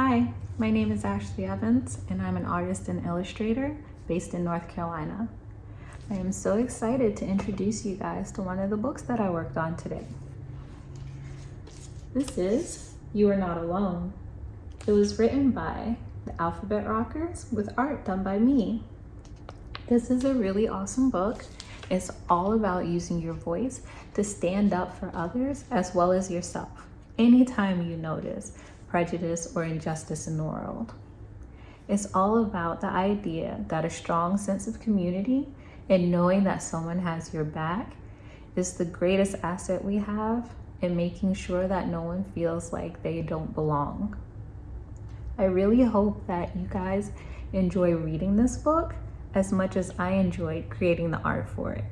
Hi, my name is Ashley Evans and I'm an artist and illustrator based in North Carolina. I am so excited to introduce you guys to one of the books that I worked on today. This is You Are Not Alone. It was written by the Alphabet Rockers with art done by me. This is a really awesome book. It's all about using your voice to stand up for others as well as yourself anytime you notice prejudice or injustice in the world. It's all about the idea that a strong sense of community and knowing that someone has your back is the greatest asset we have in making sure that no one feels like they don't belong. I really hope that you guys enjoy reading this book as much as I enjoyed creating the art for it.